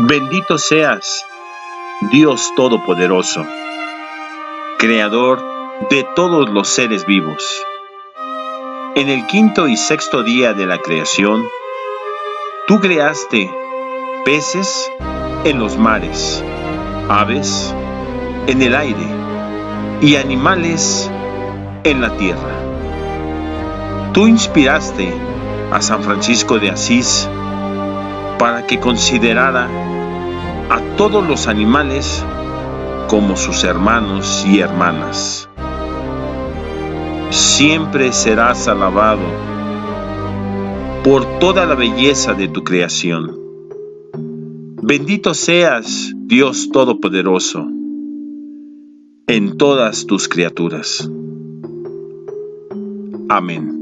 Bendito seas, Dios Todopoderoso, Creador de todos los seres vivos. En el quinto y sexto día de la creación, tú creaste peces en los mares, aves en el aire y animales en la tierra. Tú inspiraste a San Francisco de Asís para que considerara a todos los animales como sus hermanos y hermanas. Siempre serás alabado por toda la belleza de tu creación. Bendito seas, Dios Todopoderoso, en todas tus criaturas. Amén.